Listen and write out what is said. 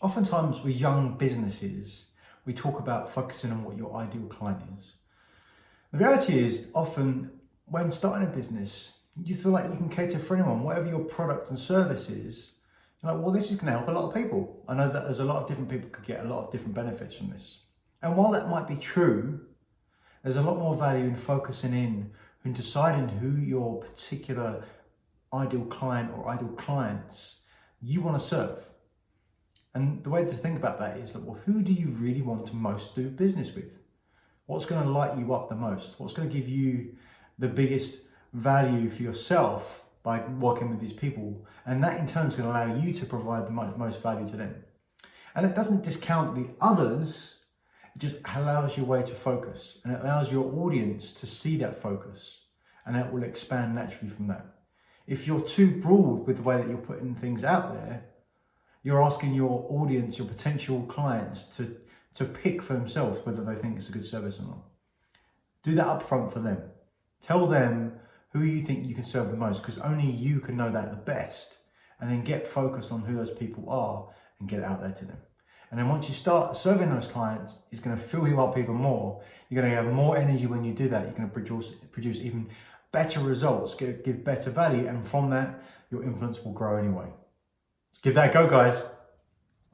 Oftentimes with young businesses, we talk about focusing on what your ideal client is. The reality is often when starting a business, you feel like you can cater for anyone, whatever your product and service is. You're like, well, this is going to help a lot of people. I know that there's a lot of different people could get a lot of different benefits from this. And while that might be true, there's a lot more value in focusing in and deciding who your particular ideal client or ideal clients you want to serve. And the way to think about that is that, well, who do you really want to most do business with? What's going to light you up the most? What's going to give you the biggest value for yourself by working with these people? And that in turn is going to allow you to provide the most value to them. And it doesn't discount the others, it just allows your way to focus and it allows your audience to see that focus and it will expand naturally from that. If you're too broad with the way that you're putting things out there, you're asking your audience, your potential clients to, to pick for themselves whether they think it's a good service or not. Do that up front for them. Tell them who you think you can serve the most because only you can know that the best and then get focused on who those people are and get it out there to them. And then once you start serving those clients, it's going to fill you up even more. You're going to have more energy when you do that. You're going to produce, produce even better results, give, give better value. And from that, your influence will grow anyway. Give that a go, guys.